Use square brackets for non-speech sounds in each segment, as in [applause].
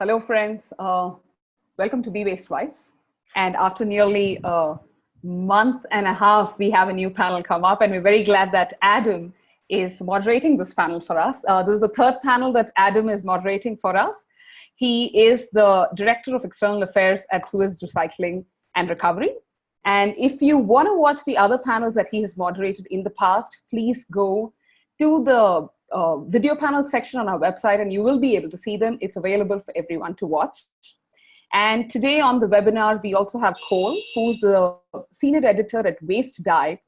Hello, friends. Uh, welcome to Be Waste Wise. And after nearly a month and a half, we have a new panel come up, and we're very glad that Adam is moderating this panel for us. Uh, this is the third panel that Adam is moderating for us. He is the Director of External Affairs at Suez Recycling and Recovery. And if you want to watch the other panels that he has moderated in the past, please go to the uh, video panel section on our website and you will be able to see them. It's available for everyone to watch. And today on the webinar, we also have Cole, who's the senior editor at Waste Dive.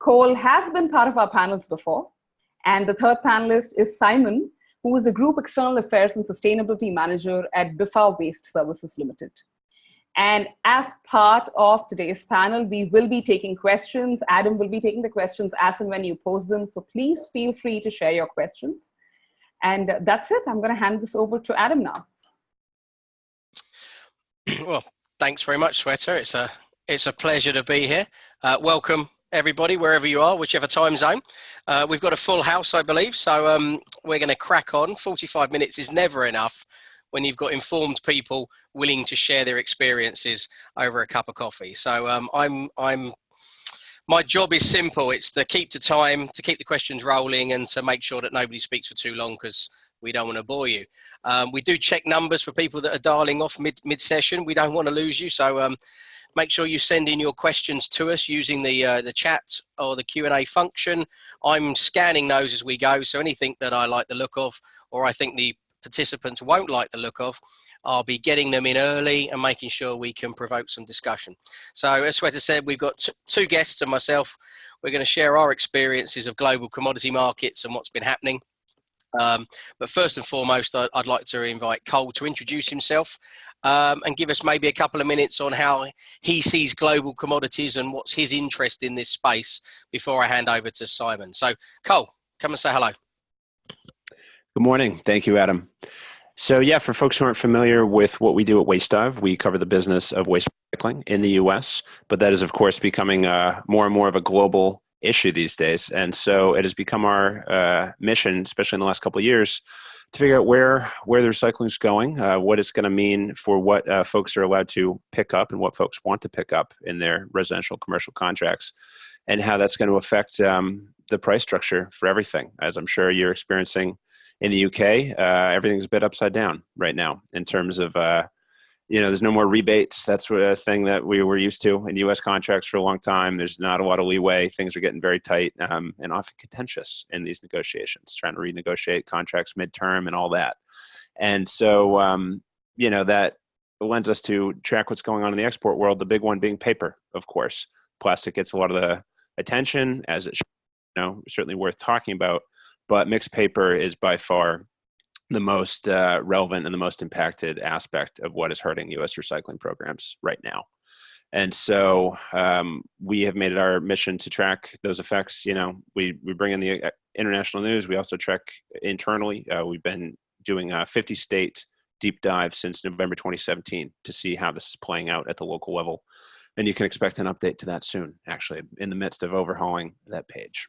Cole has been part of our panels before. And the third panelist is Simon, who is a group external affairs and sustainability manager at Biffa Waste Services Limited. And as part of today's panel, we will be taking questions. Adam will be taking the questions as and when you pose them. So please feel free to share your questions. And that's it. I'm going to hand this over to Adam now. [clears throat] Well, thanks very much, Sweta. It's a, it's a pleasure to be here. Uh, welcome, everybody, wherever you are, whichever time zone. Uh, we've got a full house, I believe, so um, we're going to crack on. 45 minutes is never enough when you've got informed people willing to share their experiences over a cup of coffee. So um, I'm, I'm, my job is simple. It's to keep the time, to keep the questions rolling and to make sure that nobody speaks for too long because we don't want to bore you. Um, we do check numbers for people that are dialing off mid, mid session. We don't want to lose you. So um, make sure you send in your questions to us using the, uh, the chat or the Q&A function. I'm scanning those as we go. So anything that I like the look of or I think the participants won't like the look of, I'll be getting them in early and making sure we can provoke some discussion. So as Sweta said, we've got two guests and myself. We're going to share our experiences of global commodity markets and what's been happening. Um, but first and foremost, I'd, I'd, like to invite Cole to introduce himself um, and give us maybe a couple of minutes on how he sees global commodities and what's his interest in this space before I hand over to Simon. So Cole, come and say hello. Good morning. Thank you, Adam. So yeah, for folks who aren't familiar with what we do at Waste Dive, we cover the business of waste recycling in the U.S., but that is of course becoming uh, more and more of a global issue these days. And so it has become our uh, mission, especially in the last couple of years, to figure out where where the recycling is going, uh, what it's going to mean for what uh, folks are allowed to pick up and what folks want to pick up in their residential commercial contracts, and how that's going to affect um, the price structure for everything. As I'm sure you're experiencing in the UK, uh, everything's a bit upside down right now in terms of, uh, you know, there's no more rebates. That's a thing that we were used to in U.S. contracts for a long time. There's not a lot of leeway. Things are getting very tight um, and often contentious in these negotiations, trying to renegotiate contracts midterm and all that. And so, um, you know, that lends us to track what's going on in the export world. The big one being paper, of course. Plastic gets a lot of the attention, as it should, you know, certainly worth talking about but mixed paper is by far the most uh, relevant and the most impacted aspect of what is hurting U.S. recycling programs right now. And so um, we have made it our mission to track those effects. You know, we, we bring in the uh, international news. We also track internally. Uh, we've been doing a 50 state deep dive since November 2017 to see how this is playing out at the local level. And you can expect an update to that soon, actually, in the midst of overhauling that page.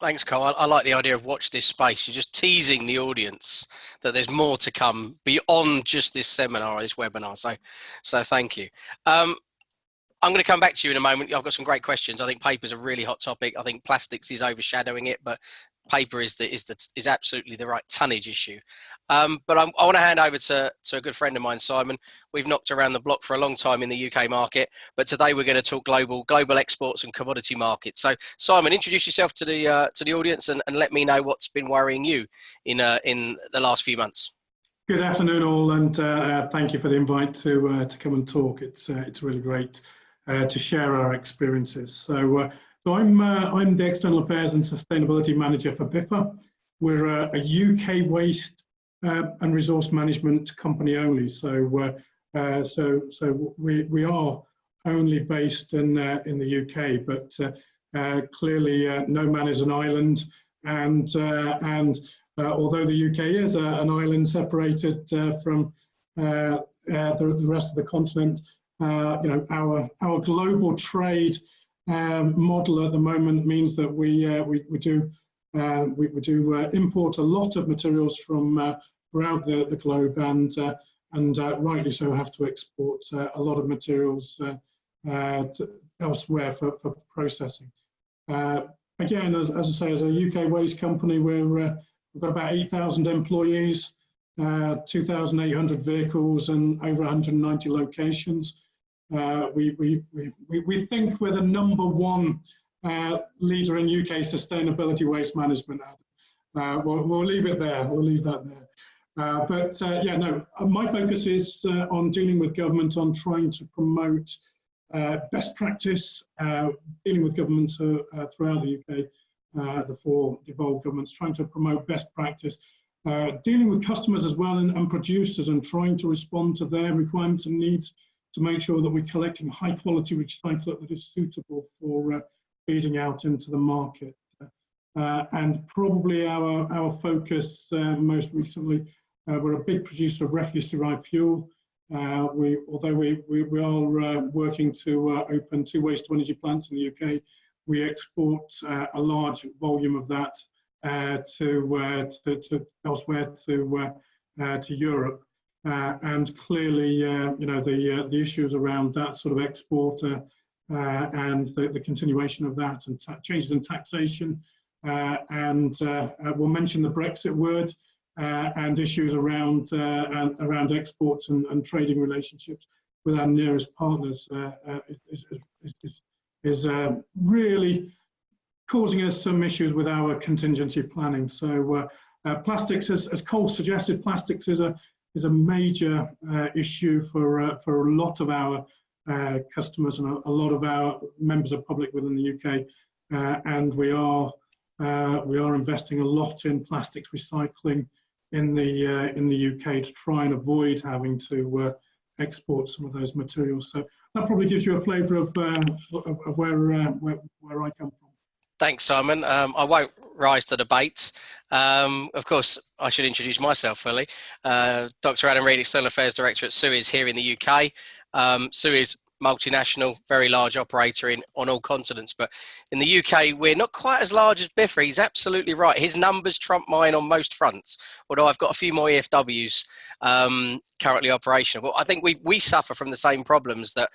Thanks, Carl. I, I, like the idea of watch this space. You're just teasing the audience that there's more to come beyond just this seminar, this webinar. So, so thank you. Um, I'm going to come back to you in a moment. I've got some great questions. I think paper's a really hot topic. I think plastics is overshadowing it, but paper is the is the is absolutely the right tonnage issue. Um, but I'm, i want to hand over to to a good friend of mine, Simon. We've knocked around the block for a long time in the UK market, but today we're going to talk global global exports and commodity markets. So, Simon, introduce yourself to the uh, to the audience and, and let me know what's been worrying you in uh, in the last few months. Good afternoon, all, and uh, uh thank you for the invite to uh, to come and talk. It's uh, it's really great to share our experiences. So. So I'm, uh, I'm the External Affairs and Sustainability Manager for Biffa. We're a, a UK waste uh, and resource management company only. So, uh, uh so, so we, we are only based in, uh, in the UK, but uh, clearly no man is an island. And, and although the UK is a, an island separated from the, the rest of the continent, you know, our, our global trade model at the moment means that we uh, we, we do uh, we, we, do uh, import a lot of materials from uh, throughout the, the globe and, uh, and uh, rightly so have to export uh, a lot of materials uh, uh, elsewhere for, for processing. again, as, as I say, as a UK waste company, we're, we've got about 8,000 employees, 2,800 vehicles and over 190 locations. We, we, we, we think we're the number one uh, leader in UK sustainability waste management. Uh, we'll, we'll, leave it there. We'll leave that there. Uh, but uh, yeah, no, uh, my focus is uh, on dealing with government on trying to promote best practice, dealing with governments throughout the UK, the four devolved governments, trying to promote best practice, dealing with customers as well and, and producers and trying to respond to their requirements and needs to make sure that we're collecting high quality recyclate that is suitable for feeding out into the market. Uh, and probably our, our focus uh, most recently, uh, we're a big producer of refuse-derived fuel. Uh, we, although we, we, we are uh, working to uh, open two waste-to-energy plants in the UK, we export a large volume of that to, to, to, elsewhere to, to Europe. And clearly, you know, the, the issues around that sort of export uh, and the, the, continuation of that and changes in taxation. Uh, and uh, we'll mention the Brexit word and issues around, around exports and, and, trading relationships with our nearest partners is, is, is, is really causing us some issues with our contingency planning. So uh, uh, plastics, as, as Cole suggested, plastics is a is a major uh, issue for for a lot of our uh, customers and a, a, lot of our members of public within the UK, uh, and we are uh, we are investing a lot in plastics recycling in the uh, in the UK to try and avoid having to uh, export some of those materials. So that probably gives you a flavour of, of, of, where, where where I come from. Thanks, Simon. Um, I won't rise to the bait. Um, of course, I should introduce myself fully. Uh, Dr. Adam Read, External Affairs Director at Suez here in the UK. Um, Suez multinational, very large operator in on all continents. But in the UK, we're not quite as large as Biffa. He's absolutely right. His numbers trump mine on most fronts. Although I've got a few more EFWs um, currently operational. But I think we we suffer from the same problems that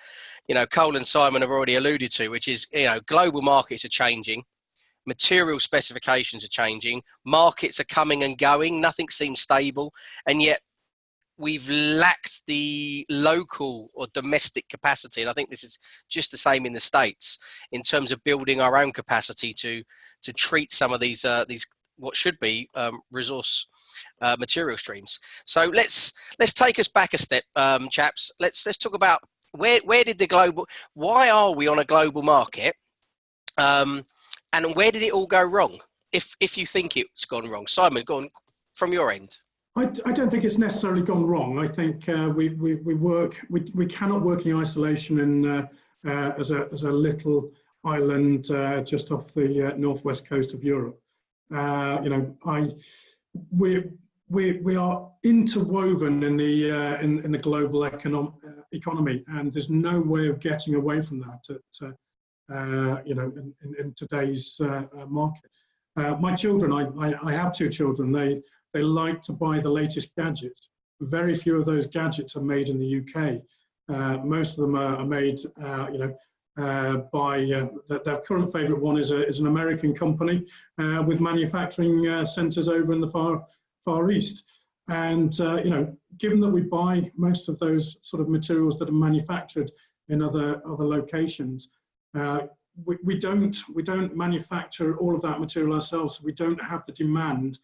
you know Cole and Simon have already alluded to, which is you know global markets are changing material specifications are changing, markets are coming and going, nothing seems stable, and yet we've lacked the local or domestic capacity and i think this is just the same in the states in terms of building our own capacity to to treat some of these uh, these what should be um, resource uh, material streams. So let's let's take us back a step um, chaps. Let's let's talk about where where did the global why are we on a global market? Um, and where did it all go wrong? If if you think it's gone wrong, Simon, go on from your end. I, I don't think it's necessarily gone wrong. I think uh, we, we we work we we cannot work in isolation and uh, uh, as a as a little island uh, just off the uh, northwest coast of Europe. Uh, you know, I we we we are interwoven in the in in the global economic economy, and there's no way of getting away from that. At, you know, in, in, in today's uh, uh, market. my children, I, I, I, have two children, they, they like to buy the latest gadgets. Very few of those gadgets are made in the UK. most of them are, are made, you know, uh, by uh, their current favourite one is, a, is an American company uh, with manufacturing centres over in the far far east. And you know, given that we buy most of those sort of materials that are manufactured in other other locations, uh, we, we, don't we don't manufacture all of that material ourselves. We don't have the demand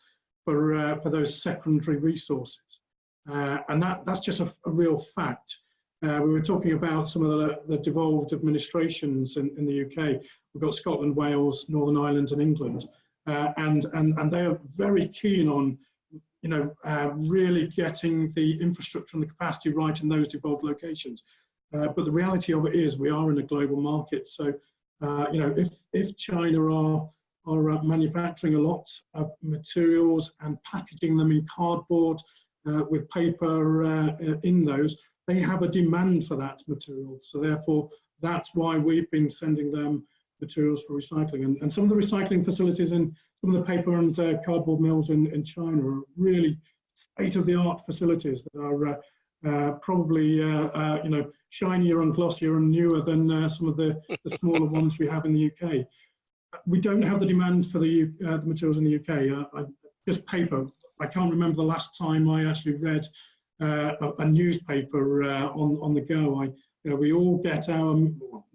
for uh, for those secondary resources, uh, and that that's just a, a real fact. Uh, we were talking about some of the, the devolved administrations in, in, the UK. We've got Scotland, Wales, Northern Ireland, and England, uh, and and and they are very keen on you know, really getting the infrastructure and the capacity right in those devolved locations. Uh, but the reality of it is we are in a global market. So, uh, you know, if, if China are, are uh, manufacturing a lot of materials and packaging them in cardboard uh, with paper uh, in those, they have a demand for that material. So therefore, that's why we've been sending them materials for recycling. And, and some of the recycling facilities in some of the paper and cardboard mills in, in China are really state-of-the-art facilities that are uh, uh, probably uh, uh, you know shinier and glossier and newer than uh, some of the, the [laughs] smaller ones we have in the UK. We don't have the demand for the, uh, the materials in the UK. I, just paper. I can't remember the last time I actually read a, a, newspaper on on the go. I you know, we all get our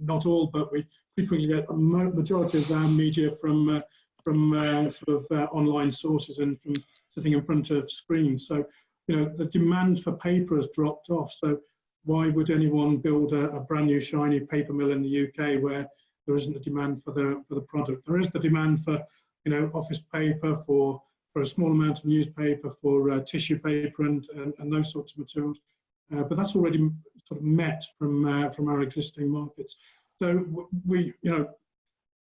not all, but we frequently get a majority of our media from from sort of online sources and from sitting in front of screens. So you know, the demand for paper has dropped off. So why would anyone build a, a, brand new shiny paper mill in the UK where there isn't a demand for the for the product? There is the demand for you know office paper for for a small amount of newspaper for uh, tissue paper and, and, and those sorts of materials, uh, but that's already sort of met from uh, from our existing markets. So we you know.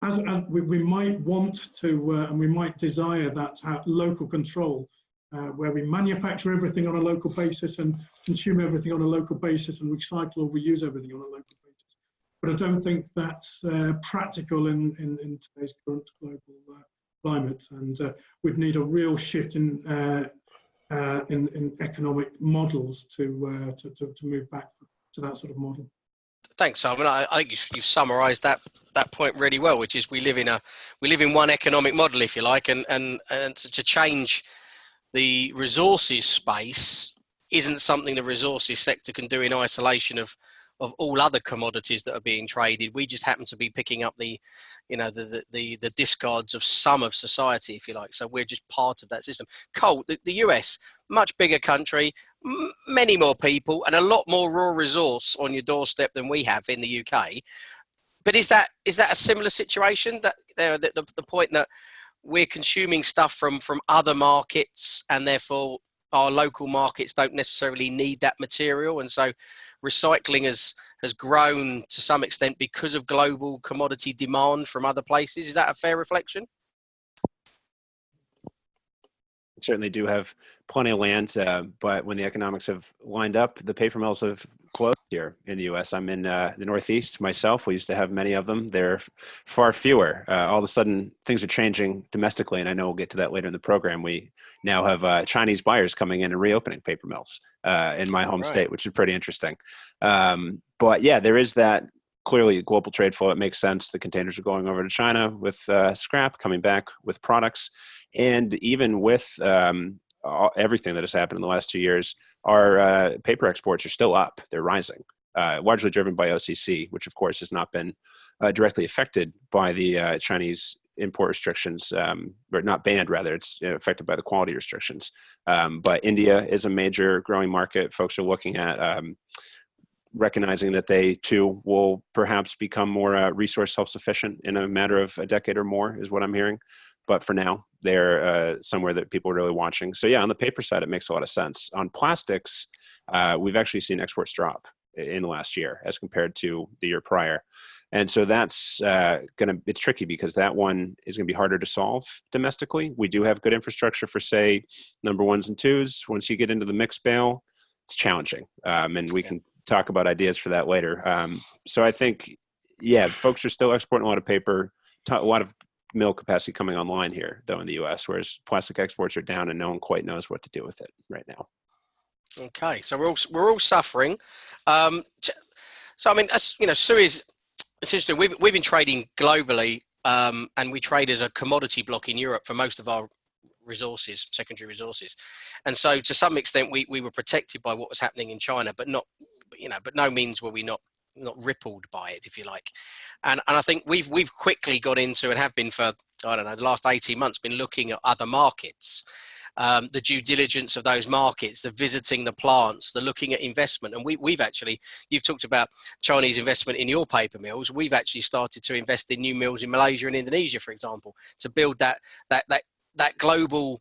As, as we, we might want to uh, and we might desire that local control uh, where we manufacture everything on a local basis and consume everything on a local basis and recycle or reuse everything on a local basis. But I don't think that's uh, practical in, in, in, today's current global uh, climate. And uh, we'd need a real shift in, uh, uh, in, in, economic models to, to, to, to, move back to that sort of model. Thanks, Simon. I, I think you've, you've summarised that that point really well, which is we live in a we live in one economic model, if you like, and and and to change the resources space isn't something the resources sector can do in isolation of of all other commodities that are being traded. We just happen to be picking up the, you know, the the the, the discards of some of society, if you like. So we're just part of that system. Cole, the, the US, much bigger country, many more people, and a lot more raw resource on your doorstep than we have in the UK. But is that is that a similar situation? That uh, the, the, the point that we're consuming stuff from from other markets and therefore our local markets don't necessarily need that material. And so recycling has has grown to some extent because of global commodity demand from other places. Is that a fair reflection certainly do have plenty of land, uh, but when the economics have lined up, the paper mills have closed here in the U.S. I'm in uh, the Northeast myself. We used to have many of them. They're far fewer. Uh, all of a sudden, things are changing domestically, and I know we'll get to that later in the program. We now have uh, Chinese buyers coming in and reopening paper mills uh, in my home right. state, which is pretty interesting. Um, but yeah, there is that clearly global trade flow. It makes sense. The containers are going over to China with uh, scrap, coming back with products, and even with um, all, everything that has happened in the last two years, our uh, paper exports are still up. They're rising, uh, largely driven by OCC, which of course has not been uh, directly affected by the uh, Chinese import restrictions, um, or not banned rather, it's affected by the quality restrictions. Um, but India is a major growing market. Folks are looking at um, recognizing that they too will perhaps become more uh, resource self-sufficient in a matter of a decade or more is what I'm hearing but for now they're uh, somewhere that people are really watching. So yeah, on the paper side, it makes a lot of sense. On plastics, uh, we've actually seen exports drop in the last year as compared to the year prior. And so that's uh, gonna, it's tricky because that one is gonna be harder to solve domestically. We do have good infrastructure for say, number ones and twos. Once you get into the mixed bale, it's challenging. Um, and we can talk about ideas for that later. Um, so I think, yeah, folks are still exporting a lot of paper, a lot of mill capacity coming online here, though, in the U.S., whereas plastic exports are down and no one quite knows what to do with it right now. Okay, so we're all we're all suffering. Um, so I mean, as you know, Suez. It's interesting. We've we've been trading globally, um, and we trade as a commodity block in Europe for most of our resources, secondary resources, and so to some extent we we were protected by what was happening in China, but not, you know, but no means were we not not rippled by it, if you like. And and I think we've we've quickly got into and have been for I don't know the last eighteen months been looking at other markets. Um, the due diligence of those markets, the visiting the plants, the looking at investment. And we, we've actually, you've talked about Chinese investment in your paper mills. We've actually started to invest in new mills in Malaysia and Indonesia, for example, to build that, that, that, that global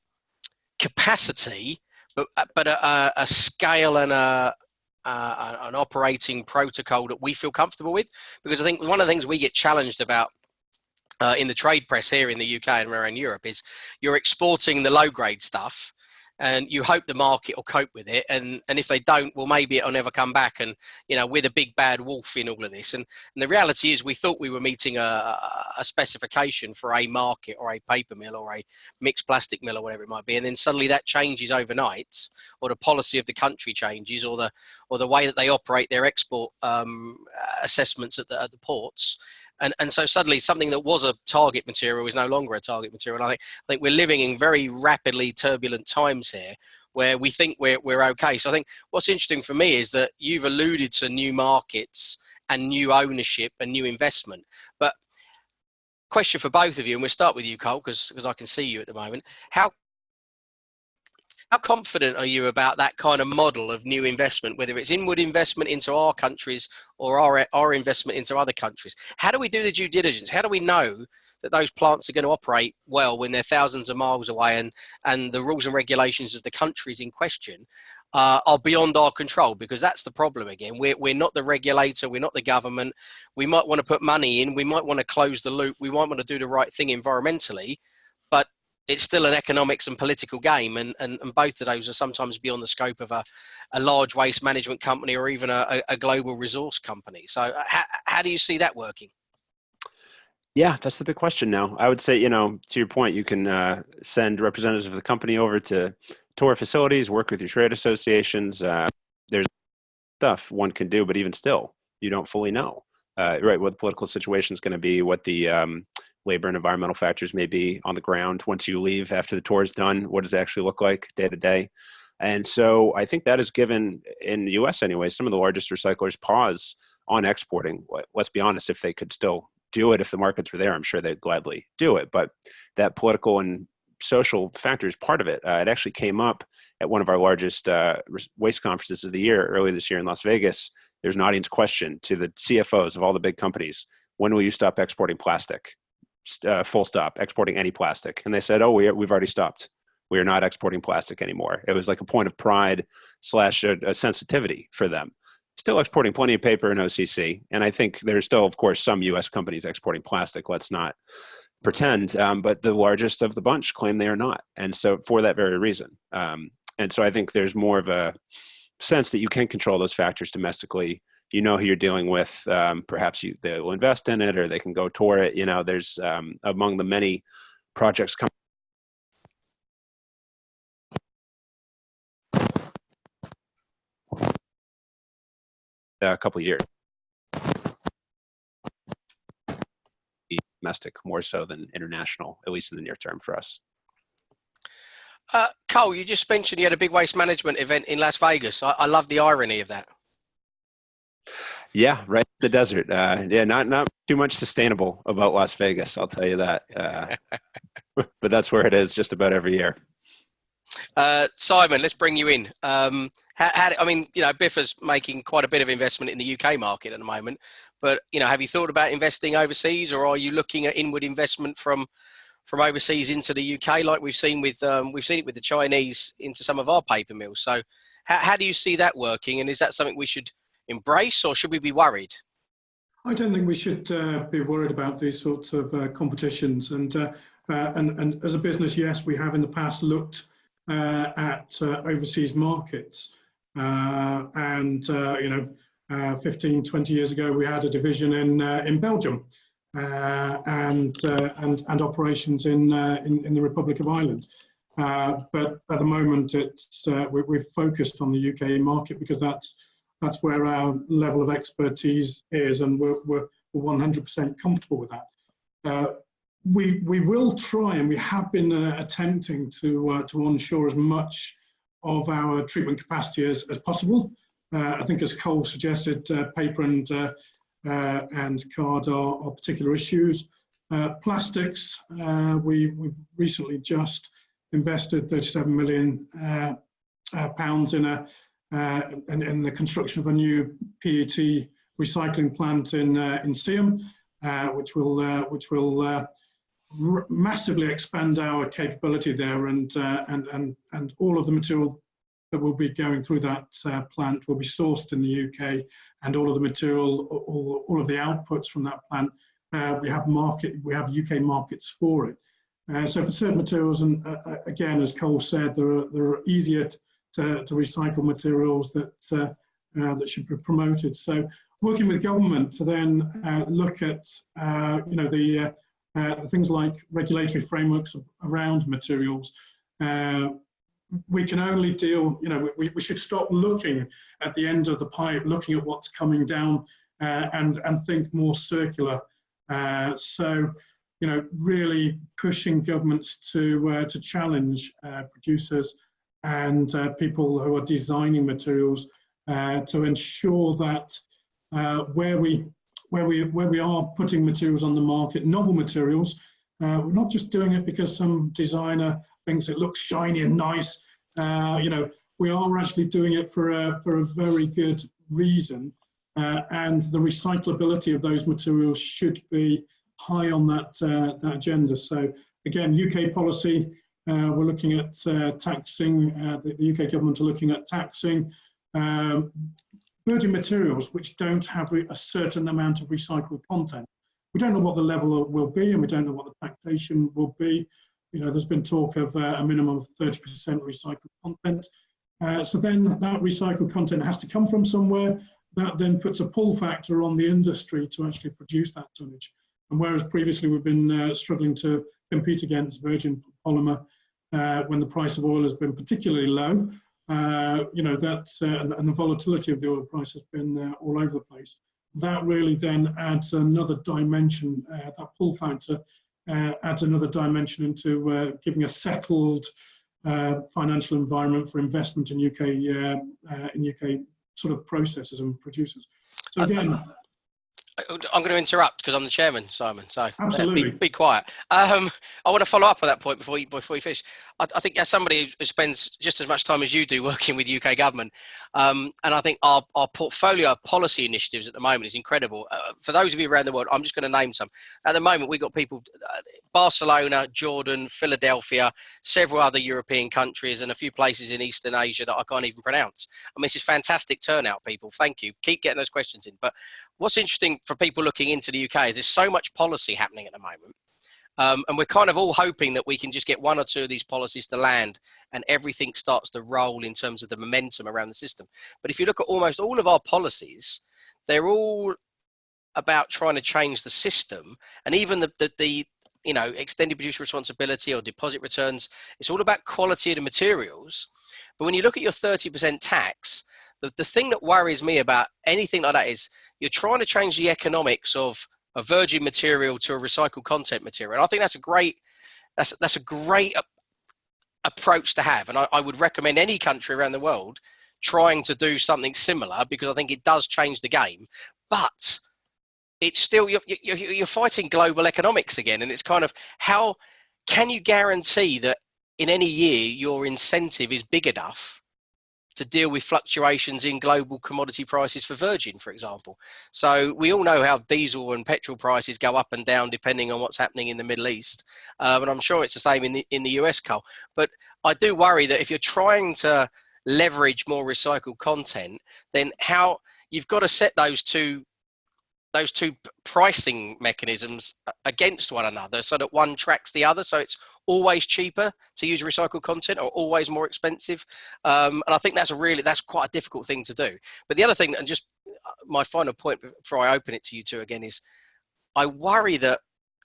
capacity, but, but a, a scale and a, uh, an operating protocol that we feel comfortable with. Because I think one of the things we get challenged about uh, in the trade press here in the UK and around Europe is you're exporting the low grade stuff and you hope the market will cope with it and and if they don't well maybe it'll never come back and you know we're the big bad wolf in all of this. And, and the reality is we thought we were meeting a, a specification for a market or a paper mill or a mixed plastic mill or whatever it might be and then suddenly that changes overnight or the policy of the country changes or the or the way that they operate their export um, assessments at the, at the ports and and so suddenly something that was a target material is no longer a target material. And I think I think we're living in very rapidly turbulent times here where we think we're we're okay. So I think what's interesting for me is that you've alluded to new markets and new ownership and new investment, but question for both of you, and we'll start with you, Cole, because I can see you at the moment. How how confident are you about that kind of model of new investment, whether it's inward investment into our countries or our, our investment into other countries? How do we do the due diligence? How do we know that those plants are going to operate well when they're thousands of miles away and, and the rules and regulations of the countries in question uh, are beyond our control because that's the problem again. We're, we're not the regulator, we're not the government. We might want to put money in, we might want to close the loop, we might want to do the right thing environmentally, it's still an economics and political game and, and, and both of those are sometimes beyond the scope of a, a large waste management company or even a, a global resource company. So uh, how, how do you see that working? Yeah that's the big question now. I would say you know to your point you can uh, send representatives of the company over to tour facilities work with your trade associations uh, there's stuff one can do but even still you don't fully know uh, right what the political situation is going to be what the um, labor and environmental factors may be on the ground once you leave after the tour is done what does it actually look like day to day? And so i think that has given in the us anyway some of the largest recyclers pause on exporting. Let's be honest if they could still do it if the markets were there i'm sure they'd gladly do it. But that political and social factor is part of it. Uh, it actually came up at one of our largest uh, waste conferences of the year earlier this year in las vegas. There's an audience question to the cfos of all the big companies when will you stop exporting plastic uh, full stop exporting any plastic. And they said oh we, we've already stopped. We are not exporting plastic anymore. It was like a point of pride slash a, a sensitivity for them. Still exporting plenty of paper and occ and i think there's still of course some us companies exporting plastic. Let's not pretend um, but the largest of the bunch claim they are not. And so for that very reason. Um, and so i think there's more of a sense that you can control those factors domestically you know who you're dealing with. Um, perhaps you, they will invest in it or they can go tour it. You know, there's um, among the many projects coming. A couple years. Domestic more so than international, at least in the near term for us. Uh, Cole, you just mentioned you had a big waste management event in Las Vegas. I, I love the irony of that. Yeah, right. The desert. Uh, yeah, not not too much sustainable about Las Vegas. I'll tell you that. Uh, [laughs] but that's where it is just about every year. Uh, Simon, let's bring you in. Um, how, how, I mean, you know, Biffa's making quite a bit of investment in the UK market at the moment. But you know, have you thought about investing overseas, or are you looking at inward investment from from overseas into the UK, like we've seen with um, we've seen it with the Chinese into some of our paper mills? So, how, how do you see that working, and is that something we should embrace, or should we be worried? I don't think we should uh, be worried about these sorts of uh, competitions. And, uh, uh and, and as a business, yes, we have in the past looked uh, at uh, overseas markets. and, you know, 15, 20 years ago, we had a division in, in Belgium and, and, and operations in, in, in, the Republic of Ireland. but at the moment, it's, we, we've focused on the UK market because that's that's where our level of expertise is, and we're, we're 100% comfortable with that. Uh, we, we will try, and we have been uh, attempting to, uh, to onshore as much of our treatment capacity as, as possible. Uh, I think as Cole suggested, uh, paper and, uh, and card are, are particular issues. plastics, we, we've recently just invested 37 million pounds in a uh, and, the construction of a new PET recycling plant in uh, in Seaham, uh, which will uh, which will uh, massively expand our capability there, and uh, and and and all of the material that will be going through that plant will be sourced in the UK, and all of the material, all, all of the outputs from that plant, we have market we have UK markets for it. So for certain materials, and again, as Cole said, there are, there are easier to, to recycle materials that, uh, uh, that should be promoted. So working with government to then uh, look at, you know, the, the, things like regulatory frameworks around materials. we can only deal, you know, we, we should stop looking at the end of the pipe, looking at what's coming down and, and think more circular. so, you know, really pushing governments to uh, to challenge uh, producers and uh, people who are designing materials uh, to ensure that uh, where we where we where we are putting materials on the market, novel materials, uh, we're not just doing it because some designer thinks it looks shiny and nice. you know, we are actually doing it for a for a very good reason, and the recyclability of those materials should be high on that, uh, that agenda. So again, UK policy, uh, we're looking at uh, taxing, uh, the, the, UK government are looking at taxing um, materials which don't have a certain amount of recycled content. We don't know what the level will be and we don't know what the taxation will be. You know, there's been talk of uh, a minimum of 30% recycled content. Uh, so then that recycled content has to come from somewhere. That then puts a pull factor on the industry to actually produce that tonnage. And whereas previously we've been uh, struggling to compete against virgin polymer uh, when the price of oil has been particularly low, uh, you know, that uh, and the volatility of the oil price has been uh, all over the place. That really then adds another dimension, uh, that pull factor adds another dimension into giving a settled financial environment for investment in UK, in UK sort of processors and producers. So again, I'm going to interrupt because I'm the chairman, Simon. So Absolutely. Be, be quiet. Um, I want to follow up on that point before you before you finish. I, I, think as somebody who spends just as much time as you do working with UK government, um, and I think our, our portfolio of policy initiatives at the moment is incredible. Uh, for those of you around the world, I'm just going to name some. At the moment, we've got people, uh, Barcelona, Jordan, Philadelphia, several other European countries, and a few places in Eastern Asia that I can't even pronounce. I mean, this is fantastic turnout, people. Thank you. Keep getting those questions in. But what's interesting for people looking into the UK is there's so much policy happening at the moment. Um, and we're kind of all hoping that we can just get one or two of these policies to land and everything starts to roll in terms of the momentum around the system. But if you look at almost all of our policies, they're all about trying to change the system and even the, the, the you know extended producer responsibility or deposit returns it's all about quality of the materials but when you look at your 30% tax the, the thing that worries me about anything like that is you're trying to change the economics of a virgin material to a recycled content material. And I think that's a great, that's, that's a great approach to have. And I, I would recommend any country around the world trying to do something similar because I think it does change the game. But it's still, you're, you're, you're fighting global economics again. And it's kind of how can you guarantee that in any year your incentive is big enough to deal with fluctuations in global commodity prices for virgin, for example. So we all know how diesel and petrol prices go up and down depending on what's happening in the Middle East. Um, and I'm sure it's the same in the, in the US, Cole. But I do worry that if you're trying to leverage more recycled content, then how you've got to set those two those two pricing mechanisms against one another so that one tracks the other so it's always cheaper to use recycled content or always more expensive um, and i think that's a really that's quite a difficult thing to do. But the other thing and just uh, my final point before i open it to you two again is i worry that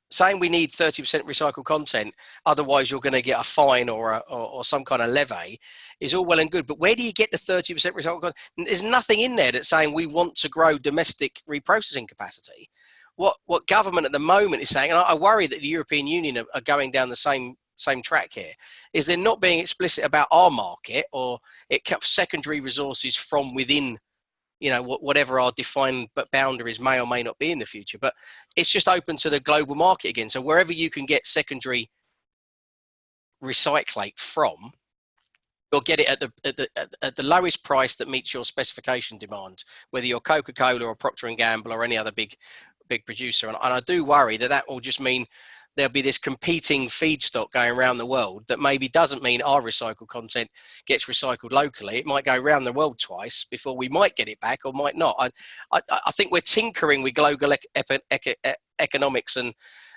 saying we need 30% recycled content, otherwise you're going to get a fine or, a, or, or, some kind of levy, is all well and good. But where do you get the 30% recycled content? There's nothing in there that's saying we want to grow domestic reprocessing capacity. What, what government at the moment is saying, and I, worry that the European Union are, are going down the same same track here is they're not being explicit about our market or it kept secondary resources from within you know whatever our defined boundaries may or may not be in the future but it's just open to the global market again. So wherever you can get secondary recyclate from you'll get it at the, at the at the lowest price that meets your specification demand whether you're coca-cola or procter and gamble or any other big big producer. And, and i do worry that that will just mean there'll be this competing feedstock going around the world that maybe doesn't mean our recycled content gets recycled locally. It might go around the world twice before we might get it back or might not. I, I, I think we're tinkering with global ec ec ec economics and,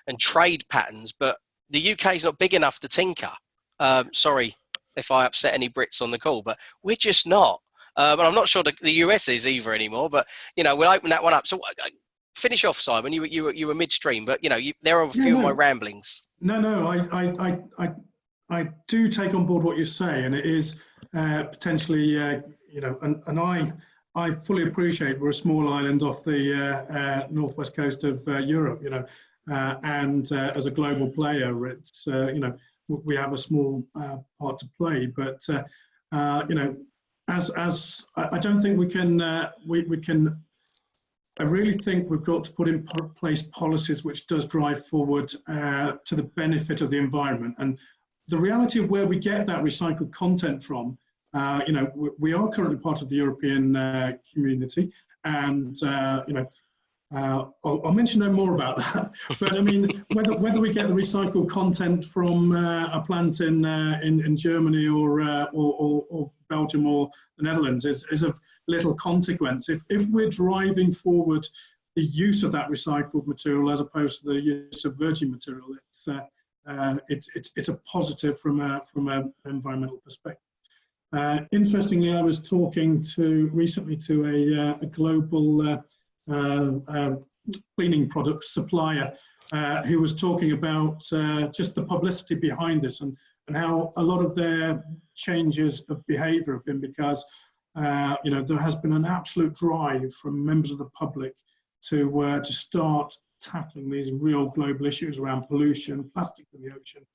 and trade patterns, but the UK is not big enough to tinker. Um, sorry if I upset any Brits on the call, but we're just not. Um, and I'm not sure the, the, US is either anymore. But you know, we'll open that one up. So uh, finish off, Simon. You you you were midstream, but you know, you, there are a few no, of my ramblings. No, no, I I I I do take on board what you say, and it is uh, potentially uh, you know, and, and I I fully appreciate we're a small island off the uh, uh northwest coast of uh, Europe, you know, uh, and as a global player, it's you know we have a small part to play, but you know, as as I don't think we can we we can I really think we've got to put in place policies which does drive forward uh, to the benefit of the environment. And the reality of where we get that recycled content from, uh, you know, we, we, are currently part of the European uh, community, and uh, you know, uh, I'll, I'll, mention no more about that. [laughs] But I mean, whether whether we get the recycled content from uh, a plant in in, in Germany or, or, or, or Belgium or the Netherlands is is of little consequence. If, if we're driving forward the use of that recycled material as opposed to the use of virgin material, it's, uh, uh, it's, it's, it's a positive from, a, from an environmental perspective. Uh, interestingly, I was talking to recently to a, uh, a global uh, uh, cleaning product supplier who was talking about just the publicity behind this and, and how a lot of their changes of behavior have been because uh, you know, there has been an absolute drive from members of the public to uh, to start tackling these real global issues around pollution, plastic in the ocean,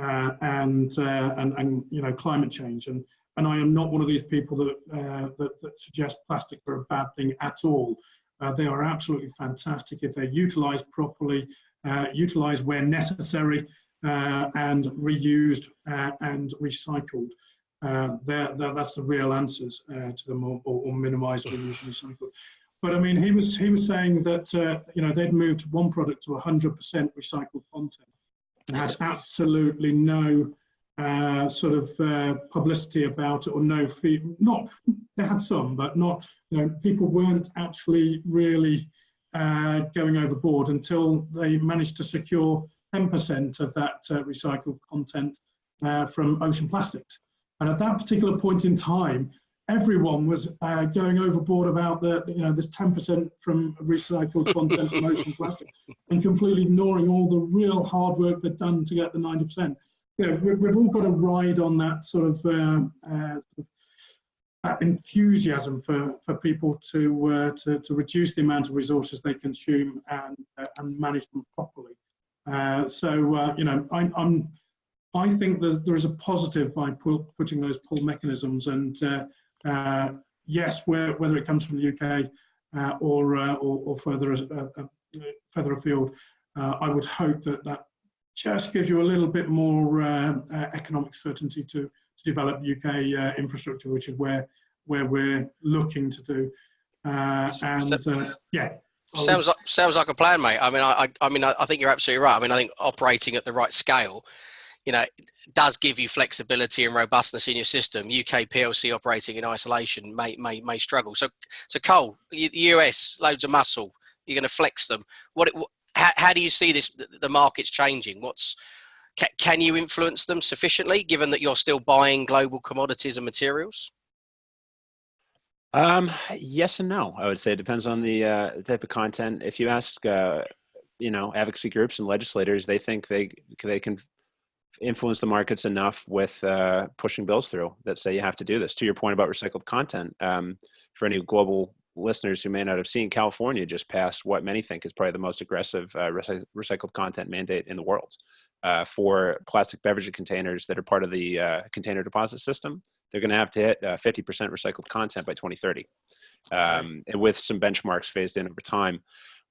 uh, and, uh, and and you know climate change. And and I am not one of these people that uh, that, that, suggest plastic are a bad thing at all. Uh, they are absolutely fantastic if they're utilised properly, utilised where necessary, and reused and recycled. Uh, that's the real answers uh, to them, or, or minimise or use and recycled. But I mean, he was he was saying that uh, you know they'd moved one product to 100% recycled content and had absolutely no uh, sort of uh, publicity about it or no fee. Not they had some, but not you know people weren't actually really uh, going overboard until they managed to secure 10% of that recycled content from ocean plastics. And at that particular point in time, everyone was uh, going overboard about the, you know, this 10% from recycled content from ocean [laughs] plastic and completely ignoring all the real hard work they've done to get the 90%. You know, we've all got to ride on that sort of, um, uh, that enthusiasm for, for people to, uh, to, to reduce the amount of resources they consume and, uh, and manage them properly. Uh, so, uh, you know, I, I'm, I think there's, there is a positive by pull, putting those pull mechanisms and uh, uh, yes, where, whether it comes from the UK uh, or, uh, or, or, further, uh, uh, further afield, I would hope that that just gives you a little bit more uh, uh, economic certainty to, to develop UK uh, infrastructure, which is where, where we're looking to do. and yeah, Sounds like sounds like a plan, mate. I mean, I, I mean, I think you're absolutely right. I mean, I think operating at the right scale you know, does give you flexibility and robustness in your system. UK PLC operating in isolation may may may struggle. So, so Cole, the US loads of muscle. You're going to flex them. What? How, how do you see this? The market's changing. What's can, you influence them sufficiently, given that you're still buying global commodities and materials? Um, yes and no. I would say it depends on the uh, type of content. If you ask, uh, you know, advocacy groups and legislators, they think they they can influence the markets enough with uh, pushing bills through that say you have to do this. To your point about recycled content, um, for any global listeners who may not have seen, California just passed what many think is probably the most aggressive uh, recy recycled content mandate in the world uh, for plastic beverage containers that are part of the uh, container deposit system. They're going to have to hit 50% uh, recycled content by 2030, um, and with some benchmarks phased in over time.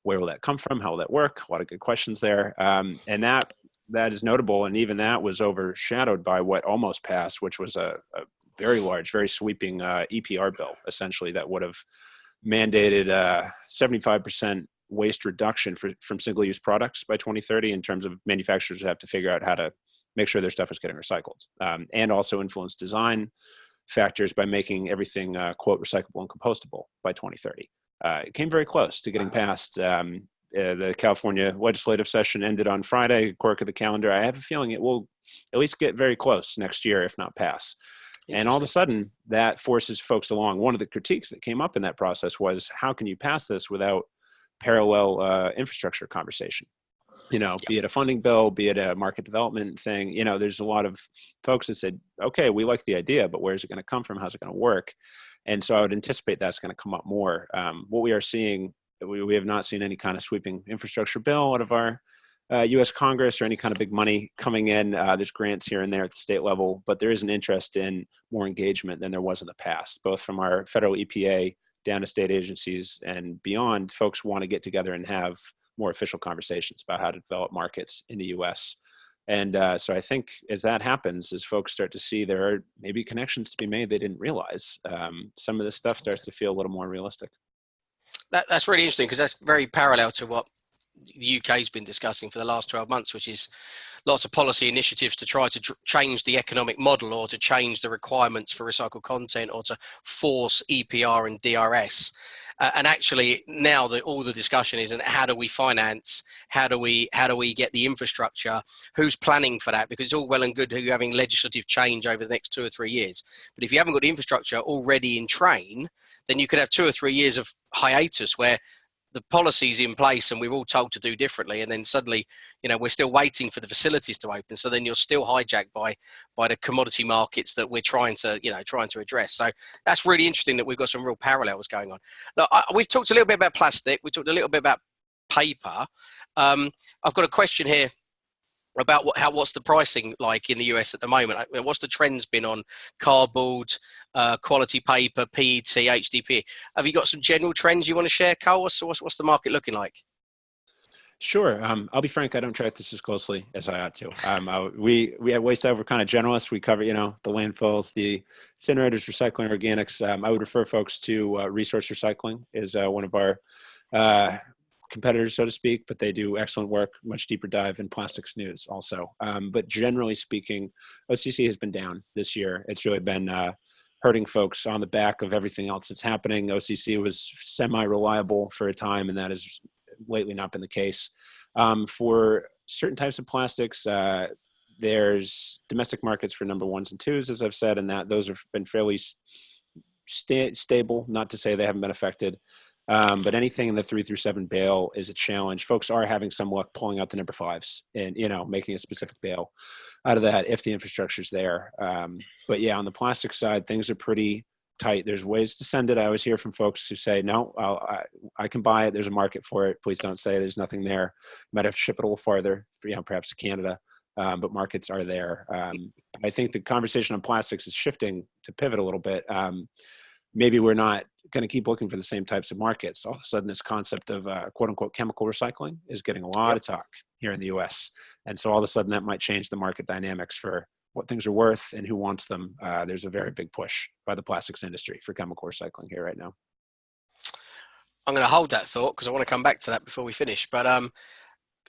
Where will that come from? How will that work? A lot of good questions there. Um, and that that is notable, and even that was overshadowed by what almost passed, which was a, a very large, very sweeping uh, EPR bill, essentially that would have mandated uh, 75% waste reduction for, from single-use products by 2030 in terms of manufacturers have to figure out how to make sure their stuff is getting recycled, um, and also influence design factors by making everything uh, quote recyclable and compostable by 2030. Uh, it came very close to getting passed um, uh, the California legislative session ended on Friday, quirk of the calendar. I have a feeling it will at least get very close next year, if not pass. And all of a sudden, that forces folks along. One of the critiques that came up in that process was, how can you pass this without parallel uh, infrastructure conversation? You know, yeah. be it a funding bill, be it a market development thing. You know, there's a lot of folks that said, okay, we like the idea, but where's it going to come from? How's it going to work? And so I would anticipate that's going to come up more. Um, what we are seeing, we, we have not seen any kind of sweeping infrastructure bill out of our uh, U.S. Congress or any kind of big money coming in. Uh, there's grants here and there at the state level, but there is an interest in more engagement than there was in the past, both from our federal EPA down to state agencies and beyond. Folks want to get together and have more official conversations about how to develop markets in the U.S. And uh, so I think as that happens, as folks start to see there are maybe connections to be made they didn't realize, um, some of this stuff starts to feel a little more realistic. That, that's really interesting because that's very parallel to what the UK has been discussing for the last 12 months, which is lots of policy initiatives to try to tr- change the economic model or to change the requirements for recycled content or to force EPR and DRS. Uh, and actually now that all the discussion is and how do we finance how do we how do we get the infrastructure who's planning for that because it's all well and good you having legislative change over the next two or three years but if you haven't got the infrastructure already in train then you could have two or three years of hiatus where the policies in place and we're all told to do differently and then suddenly you know we're still waiting for the facilities to open. So then you're still hijacked by by the commodity markets that we're trying to you know trying to address. So that's really interesting that we've got some real parallels going on. Now I, we've talked a little bit about plastic. We talked a little bit about paper. Um, i've got a question here about what, how what's the pricing like in the US at the moment? What's the trends been on cardboard, uh, quality paper, PET, HDPE? Have you got some general trends you want to share, Carl? What's, what's, what's the market looking like? Sure. Um, I'll be frank. I don't track this as closely as I ought to. Um, I, we we at Waste We're kind of generalists. We cover you know the landfills, the incinerators, recycling, organics. Um, I would refer folks to uh, Resource Recycling is uh, one of our uh, competitors, so to speak, but they do excellent work, much deeper dive in plastics news also. Um, but generally speaking, OCC has been down this year. It's really been uh, hurting folks on the back of everything else that's happening. OCC was semi-reliable for a time, and that has lately not been the case. Um, for certain types of plastics, uh, there's domestic markets for number ones and twos, as I've said, and that those have been fairly st stable. Not to say they haven't been affected. Um, but anything in the three through seven bale is a challenge. Folks are having some luck pulling out the number fives and you know making a specific bale out of that if the infrastructure is there. Um, but yeah, on the plastic side, things are pretty tight. There's ways to send it. I always hear from folks who say, "No, I'll, I, I can buy it. There's a market for it. Please don't say there's nothing there. Might have to ship it a little farther, for, you know, perhaps to Canada." Um, but markets are there. Um, I think the conversation on plastics is shifting to pivot a little bit. Maybe we're not going to keep looking for the same types of markets. All of a sudden, this concept of uh, quote unquote chemical recycling is getting a lot yep. of talk here in the US. And so all of a sudden, that might change the market dynamics for what things are worth and who wants them. Uh, there's a very big push by the plastics industry for chemical recycling here right now. I'm going to hold that thought because I want to come back to that before we finish. But um,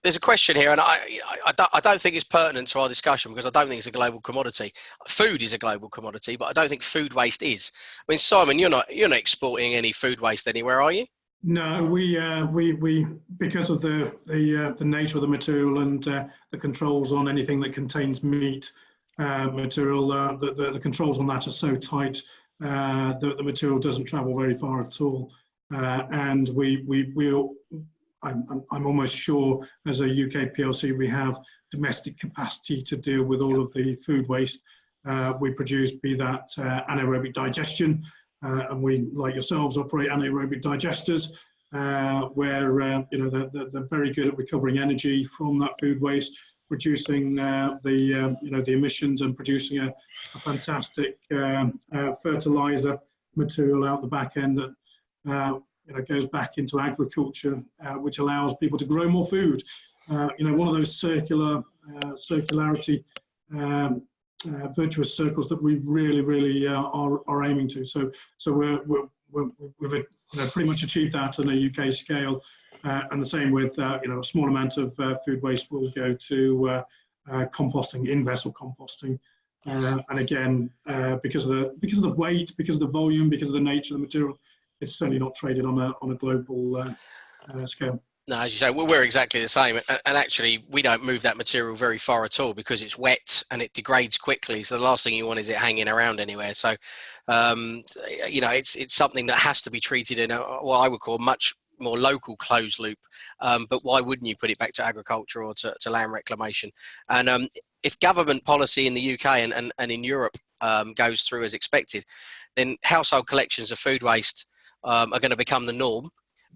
there's a question here, and I, I, don't, I don't think it's pertinent to our discussion because I don't think it's a global commodity. Food is a global commodity, but I don't think food waste is. I mean, Simon, you're not you're not exporting any food waste anywhere, are you? No, we uh, we we because of the the uh, the nature of the material and uh, the controls on anything that contains meat uh, material, uh, the, the, the controls on that are so tight uh, that the material doesn't travel very far at all. and we we we I'm, I'm, almost sure as a UK PLC we have domestic capacity to deal with all of the food waste uh, we produce, be that uh, anaerobic digestion, uh, and we, like yourselves, operate anaerobic digesters, uh, where uh, you know they're, they're, very good at recovering energy from that food waste, reducing uh, the um, you know the emissions and producing a, a fantastic um, fertilizer material out the back end that you know, goes back into agriculture, uh, which allows people to grow more food. Uh, you know, one of those circular uh, circularity um, uh, virtuous circles that we really, really uh, are, are aiming to. So, so we're, we're, we have you know, pretty much achieved that on a UK scale, uh, and the same with you know a small amount of food waste will go to composting, in vessel composting. Uh, and again, uh, because of the because of the weight, because of the volume, because of the nature of the material, it's certainly not traded on a on a global uh, uh, scale. No, as you say, we're exactly the same. And actually, we don't move that material very far at all because it's wet and it degrades quickly. So the last thing you want is it hanging around anywhere. So, um, you know, it's it's something that has to be treated in a, what I would call much more local closed loop. Um, but why wouldn't you put it back to agriculture or to, to land reclamation? And um, if government policy in the UK and, and, and in Europe um, goes through as expected, then household collections of food waste um, are going to become the norm.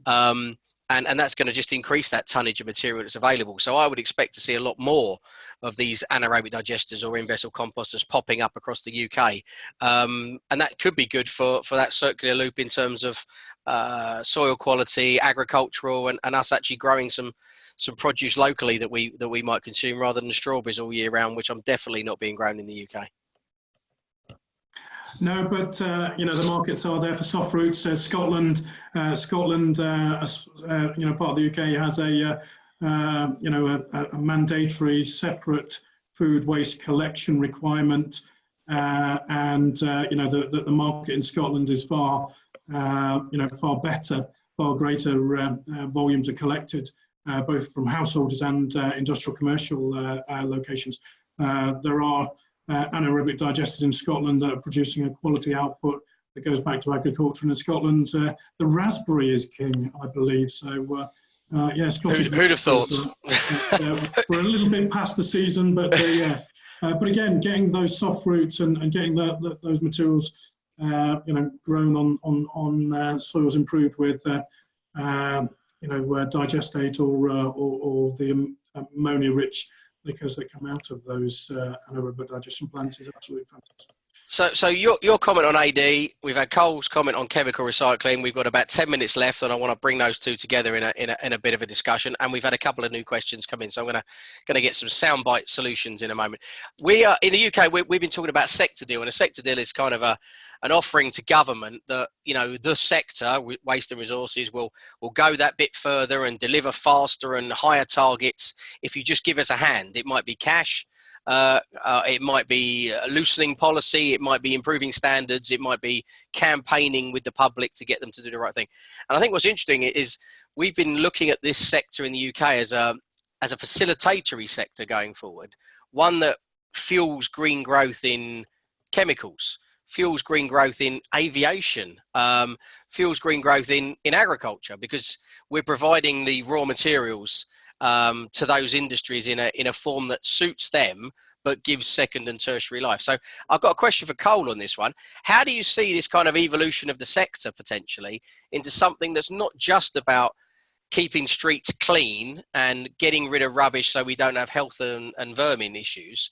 Um, and, and that's going to just increase that tonnage of material that's available. So I would expect to see a lot more of these anaerobic digesters or in-vessel composters popping up across the UK. Um, and that could be good for, for that circular loop in terms of uh, soil quality, agricultural, and, and us actually growing some some produce locally that we that we might consume rather than strawberries all year round, which I'm definitely not being grown in the UK. No, but uh, you know the markets are there for soft roots. Uh, Scotland, uh, Scotland, uh, uh, you know, part of the UK has a uh, you know a, a, mandatory separate food waste collection requirement, and you know the, the, the market in Scotland is far you know far better, far greater volumes are collected both from householders and industrial commercial locations. there are uh, anaerobic digesters in Scotland that are producing a quality output that goes back to agriculture. And in Scotland, uh, the raspberry is king, I believe. So, uh, uh yeah, Scottish. Who'd, who'd have thought? Uh, we're a little bit past the season, but yeah. Uh, but again, getting those soft roots and, and getting the, the, those materials, you know, grown on on on soils improved with, you know, digestate or, or, or the ammonia-rich liquors that come out of those uh, anaerobic digestion plants is absolutely fantastic. So, so your, your comment on AD, we've had Cole's comment on chemical recycling. We've got about 10 minutes left, and I want to bring those two together in a, in a, in a bit of a discussion. And we've had a couple of new questions come in, so I'm going to, going to get some soundbite solutions in a moment. We are in the UK, we, we've been talking about sector deal, and a sector deal is kind of a, an offering to government that you know the sector waste and resources will will go that bit further and deliver faster and higher targets if you just give us a hand it might be cash uh, uh, it might be loosening policy it might be improving standards it might be campaigning with the public to get them to do the right thing. And i think what's interesting is we've been looking at this sector in the uk as a as a facilitatory sector going forward one that fuels green growth in chemicals fuels green growth in aviation, um, fuels green growth in, in agriculture because we're providing the raw materials um, to those industries in a, in a form that suits them but gives second and tertiary life. So I've got a question for Cole on this one. How do you see this kind of evolution of the sector potentially into something that's not just about keeping streets clean and getting rid of rubbish so we don't have health and, and vermin issues,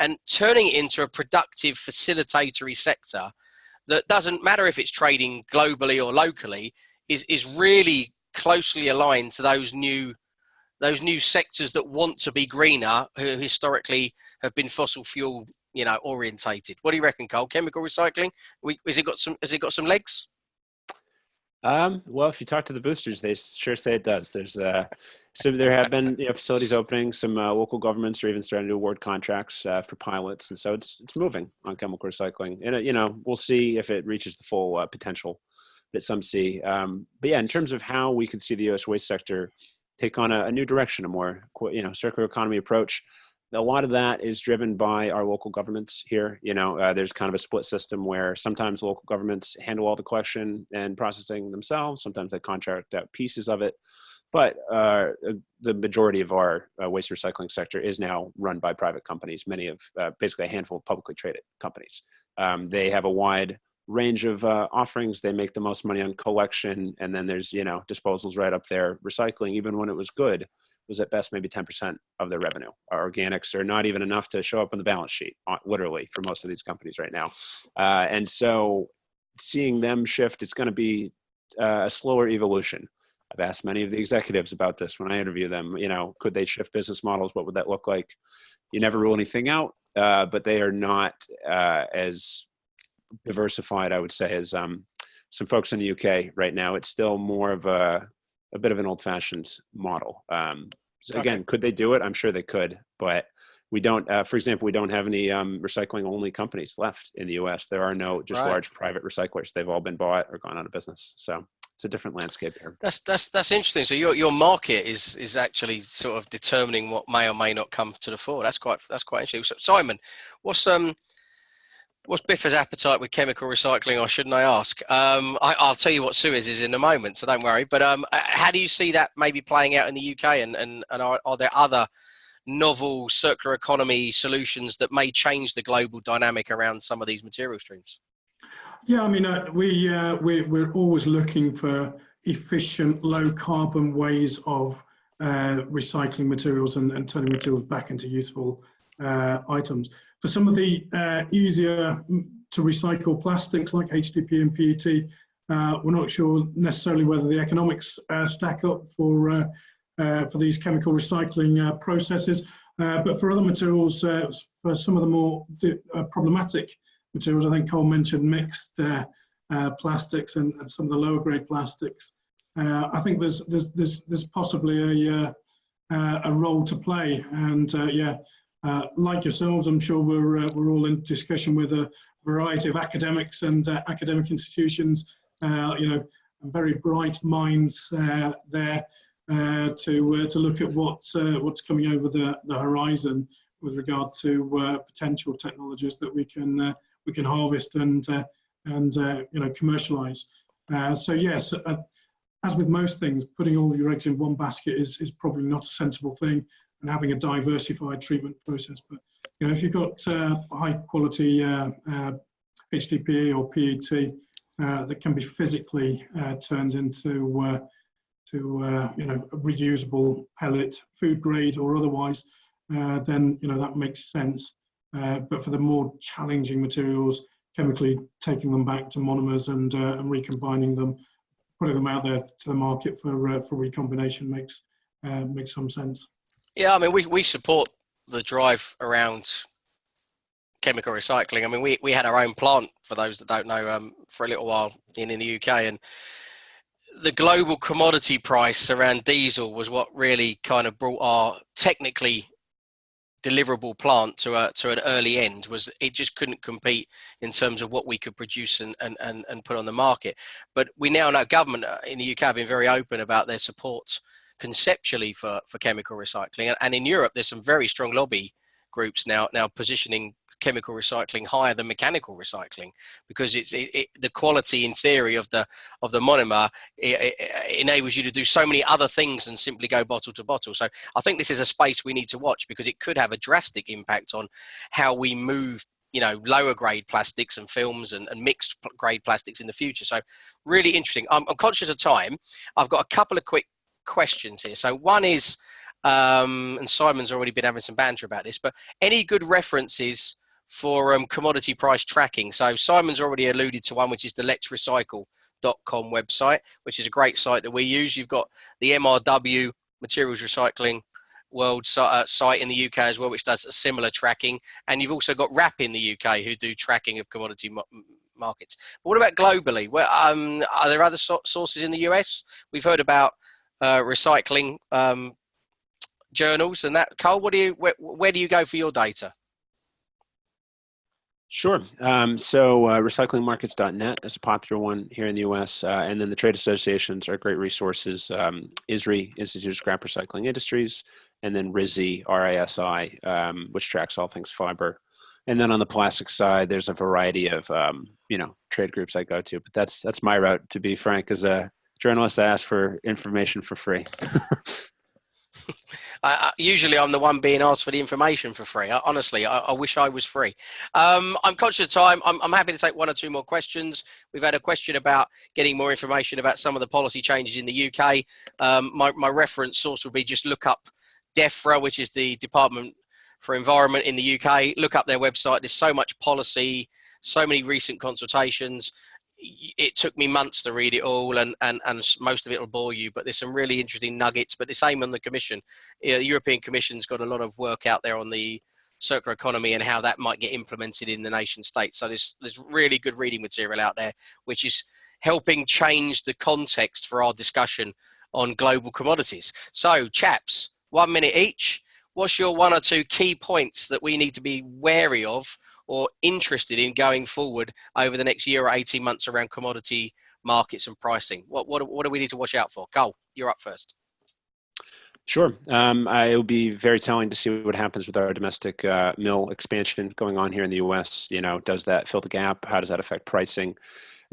and turning it into a productive facilitatory sector that doesn't matter if it's trading globally or locally is is really closely aligned to those new those new sectors that want to be greener who historically have been fossil fuel you know orientated what do you reckon Cole chemical recycling we, has it got some has it got some legs um, well, if you talk to the boosters, they sure say it does. There's uh, so there have been you know, facilities opening. Some uh, local governments are even starting to award contracts uh, for pilots, and so it's it's moving on chemical recycling. And uh, you know, we'll see if it reaches the full uh, potential that some see. Um, but yeah, in terms of how we could see the U.S. waste sector take on a, a new direction, a more you know circular economy approach a lot of that is driven by our local governments here. You know, uh, there's kind of a split system where sometimes local governments handle all the collection and processing themselves. Sometimes they contract out pieces of it. But uh, the majority of our uh, waste recycling sector is now run by private companies, many of uh, basically a handful of publicly traded companies. Um, they have a wide range of uh, offerings. They make the most money on collection, and then there's you know disposals right up there. Recycling, even when it was good, was at best maybe 10% of their revenue. Our organics are not even enough to show up on the balance sheet, uh, literally, for most of these companies right now. Uh, and so seeing them shift, it's going to be uh, a slower evolution. I've asked many of the executives about this when I interview them. You know, could they shift business models? What would that look like? You never rule anything out, uh, but they are not uh, as diversified, I would say, as um, some folks in the UK right now. It's still more of a a bit of an old-fashioned model. Um, so again, okay. could they do it? I'm sure they could, but we don't. Uh, for example, we don't have any um, recycling-only companies left in the U.S. There are no just right. large private recyclers. They've all been bought or gone out of business. So it's a different landscape here. That's that's that's interesting. So your your market is is actually sort of determining what may or may not come to the fore. That's quite that's quite interesting. So Simon, what's um what's Biffa's appetite with chemical recycling, or shouldn't I ask? Um, I, will tell you what Suez is in a moment, so don't worry. But um, how do you see that maybe playing out in the UK, and and, and are, are there other novel circular economy solutions that may change the global dynamic around some of these material streams? Yeah, I mean, uh, we, uh, we, we're always looking for efficient, low carbon ways of uh, recycling materials and, and, turning materials back into useful uh, items. For some of the uh, easier to recycle plastics like HDPE and PET, uh, we're not sure necessarily whether the economics stack up for, for these chemical recycling processes. but for other materials, for some of the more problematic materials. I think Cole mentioned mixed uh, uh, plastics and, and, some of the lower grade plastics. Uh, I think there's, there's, there's, there's possibly a, uh, uh, a role to play. And uh, like yourselves, I'm sure we're, uh, we're all in discussion with a variety of academics and uh, academic institutions, uh, you know, very bright minds there to, to look at what, what's coming over the, the horizon with regard to potential technologies that we can we can harvest and uh, and uh, you know commercialize. Uh, so yes, as with most things, putting all your eggs in one basket is is probably not a sensible thing, and having a diversified treatment process. But you know, if you've got high quality HDPE or PET uh, that can be physically uh, turned into uh, to you know reusable pellet, food grade or otherwise, then you know that makes sense. Uh, but for the more challenging materials, chemically taking them back to monomers and, uh, and recombining them, putting them out there to the market for, uh, for recombination makes, uh, makes some sense. Yeah, I mean, we, we support the drive around chemical recycling. I mean, we, we had our own plant, for those that don't know, um, for a little while in, in the UK. And the global commodity price around diesel was what really kind of brought our technically deliverable plant to a to an early end was it just couldn't compete in terms of what we could produce and and and, and put on the market but we now know government uh, in the uk have been very open about their support conceptually for for chemical recycling. And, and in europe there's some very strong lobby groups now now positioning chemical recycling higher than mechanical recycling because it's it, it, the quality in theory of the of the monomer it, enables you to do so many other things than simply go bottle to bottle. So i think this is a space we need to watch because it could have a drastic impact on how we move you know lower grade plastics and films and, and mixed grade plastics in the future. So really interesting. I'm, I'm conscious of time. I've got a couple of quick questions here so one is um, and Simon's already been having some banter about this, but any good references for um, commodity price tracking. So Simon's already alluded to one, which is the Let's Recycle.com website, which is a great site that we use. You've got the MRW Materials Recycling World uh, site in the UK as well, which does a similar tracking. And you've also got WRAP in the UK who do tracking of commodity markets. But what about globally? Where, um, are there other so sources in the US? We've heard about uh, recycling um, journals and that. Cole, what do you, where, where do you go for your data? Sure. Um, so uh, recyclingmarkets.net is a popular one here in the U.S. Uh, and then the trade associations are great resources. Um, ISRI, Institute of Scrap Recycling Industries, and then RISI, R-I-S-I, um, which tracks all things fiber. And then on the plastic side, there's a variety of, um, you know, trade groups I go to. But that's that's my route, to be frank. As a journalist, I ask for information for free. [laughs] I, usually I'm the one being asked for the information for free. I, honestly, I, I, wish I was free. Um, I'm conscious of time. I'm, I'm, happy to take one or two more questions. We've had a question about getting more information about some of the policy changes in the UK. Um, my, my reference source would be just look up DEFRA, which is the Department for Environment in the UK. Look up their website. There's so much policy, so many recent consultations it took me months to read it all and, and, and most of it will bore you, but there's some really interesting nuggets, but the same on the commission. the European Commission's got a lot of work out there on the circular economy and how that might get implemented in the nation state. So there's, there's really good reading material out there, which is helping change the context for our discussion on global commodities. So chaps, one minute each. What's your one or two key points that we need to be wary of or interested in going forward over the next year or 18 months around commodity markets and pricing? What, what, what do we need to watch out for? Cole, you're up first. Sure. Um, it'll be very telling to see what happens with our domestic uh, mill expansion going on here in the U.S. You know, does that fill the gap? How does that affect pricing?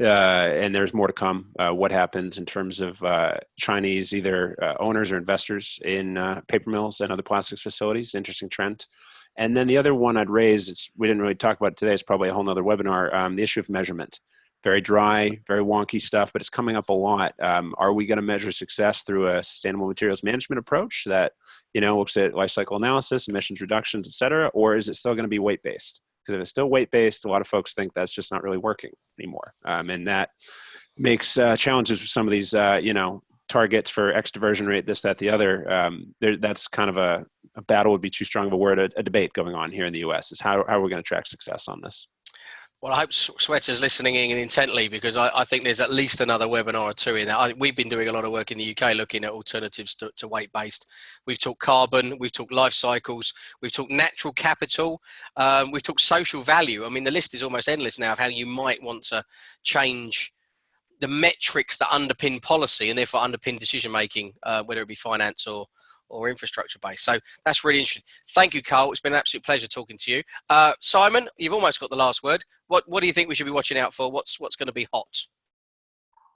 Uh, and there's more to come. Uh, what happens in terms of uh, Chinese either uh, owners or investors in uh, paper mills and other plastics facilities? Interesting trend. And then the other one I'd raise, it's, we didn't really talk about it today, it's probably a whole nother webinar, um, the issue of measurement very dry, very wonky stuff, but it's coming up a lot. Um, are we going to measure success through a sustainable materials management approach that you know looks at life cycle analysis, emissions reductions, et cetera, or is it still going to be weight based? Because if it's still weight based, a lot of folks think that's just not really working anymore, um, and that makes uh, challenges for some of these uh, you know targets for X diversion rate, this, that, the other. Um, there, that's kind of a, a, battle would be too strong of a word, a, a debate going on here in the U.S. is how, how are we going to track success on this? Well, I hope Sweta's listening in intently because I, I, think there's at least another webinar or two in that. We've been doing a lot of work in the UK looking at alternatives to, to weight-based. We've talked carbon, we've talked life cycles, we've talked natural capital, um, we've talked social value. I mean, the list is almost endless now of how you might want to change the metrics that underpin policy and therefore underpin decision making, uh, whether it be finance or or infrastructure based. So that's really interesting. Thank you, Carl. It's been an absolute pleasure talking to you. Uh, Simon, you've almost got the last word. What What do you think we should be watching out for? What's What's going to be hot?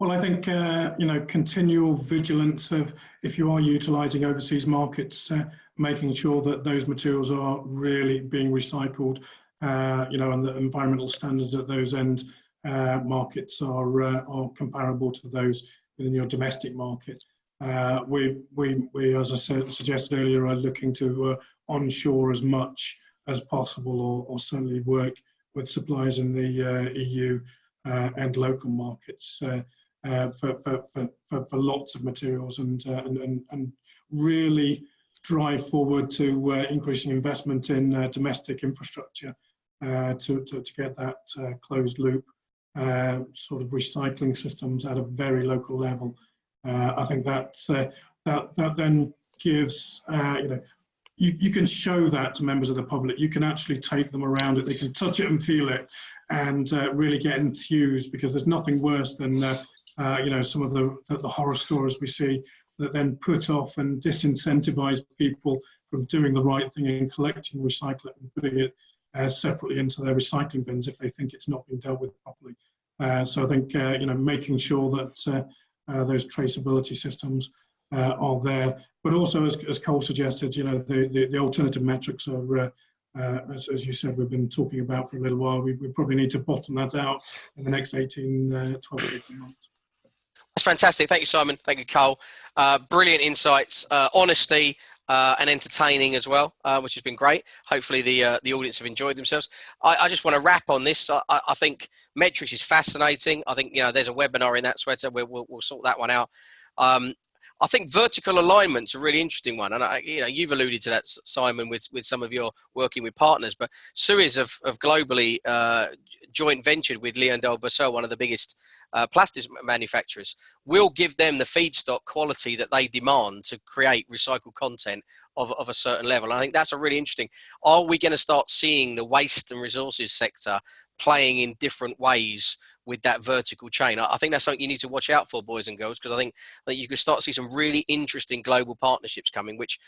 Well, I think uh, you know continual vigilance of if you are utilising overseas markets, uh, making sure that those materials are really being recycled. Uh, you know, and the environmental standards at those end markets are uh, are comparable to those within your domestic market. Uh, we, we, we, as I said, suggested earlier, are looking to uh, onshore as much as possible or, or certainly work with suppliers in the uh, EU uh, and local markets uh, uh, for, for, for, for, lots of materials and, and, and, and, really drive forward to increasing investment in domestic infrastructure to, to, to, get that closed loop sort of recycling systems at a very local level. Uh, I think that, uh, that, that then gives, uh, you know, you, you can show that to members of the public. You can actually take them around it. They can touch it and feel it and uh, really get enthused because there's nothing worse than, uh, uh, you know, some of the, the, horror stories we see that then put off and disincentivize people from doing the right thing and collecting recycle it and putting it separately into their recycling bins if they think it's not been dealt with properly. so I think, you know, making sure that uh, those traceability systems uh, are there. But also, as, as Cole suggested, you know, the, the, the alternative metrics are, uh, uh, as, as you said, we've been talking about for a little while. We, we probably need to bottom that out in the next 18, uh, 12 18 months. That's fantastic. Thank you, Simon. Thank you, Cole. Uh, brilliant insights, uh, honesty, uh, and entertaining as well, uh, which has been great. Hopefully, the uh, the audience have enjoyed themselves. I, I just want to wrap on this. I, I, think metrics is fascinating. I think you know there's a webinar in that Sweta. We'll, we'll, we'll sort that one out. Um, I think vertical alignment's a really interesting one, and I, you know you've alluded to that, Simon, with with some of your working with partners. But Suez have, have globally uh, joint ventured with LyondellBasell, one of the biggest uh, plastics manufacturers. We'll give them the feedstock quality that they demand to create recycled content of of a certain level. I think that's a really interesting. Are we going to start seeing the waste and resources sector playing in different ways? with that vertical chain. I, think that's something you need to watch out for, boys and girls, because I think that you can start to see some really interesting global partnerships coming, which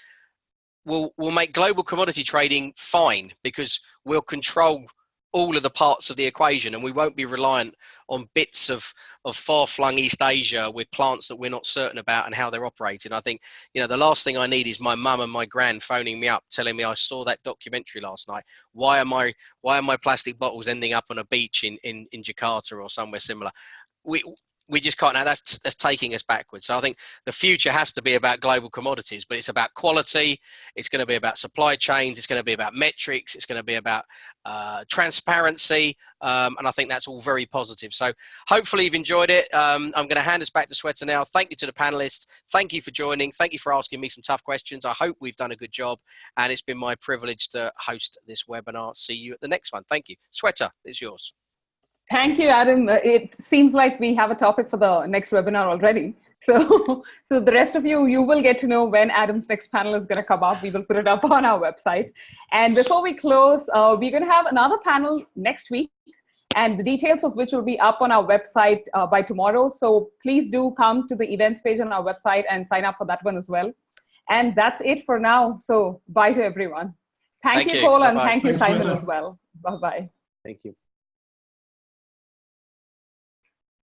will will make global commodity trading fine because we'll control all of the parts of the equation and we won't be reliant on bits of, of far-flung East Asia with plants that we're not certain about and how they're operating. I think, you know, the last thing I need is my mum and my grand phoning me up telling me I saw that documentary last night. Why am i why are my plastic bottles ending up on a beach in, in, in Jakarta or somewhere similar? We we just can't now that's that's taking us backwards. So i think the future has to be about global commodities but it's about quality it's going to be about supply chains it's going to be about metrics it's going to be about uh, transparency um, and i think that's all very positive. So hopefully you've enjoyed it. Um, i'm going to hand us back to Sweta now. Thank you to the panelists. Thank you for joining. Thank you for asking me some tough questions. I hope we've done a good job and it's been my privilege to host this webinar. See you at the next one. Thank you. Sweta it's yours Thank you, Adam. Uh, it seems like we have a topic for the next webinar already. [laughs] So, so the rest of you, you will get to know when Adam's next panel is going to come up. We will put it up [laughs] on our website. And before we close, uh, we're going to have another panel next week, and the details of which will be up on our website uh, by tomorrow. So please do come to the events page on our website and sign up for that one as well. And that's it for now. So bye to everyone. Thank, Thank you, you. And Bye-bye. thank you, Simon, as well. Bye bye. Thank you.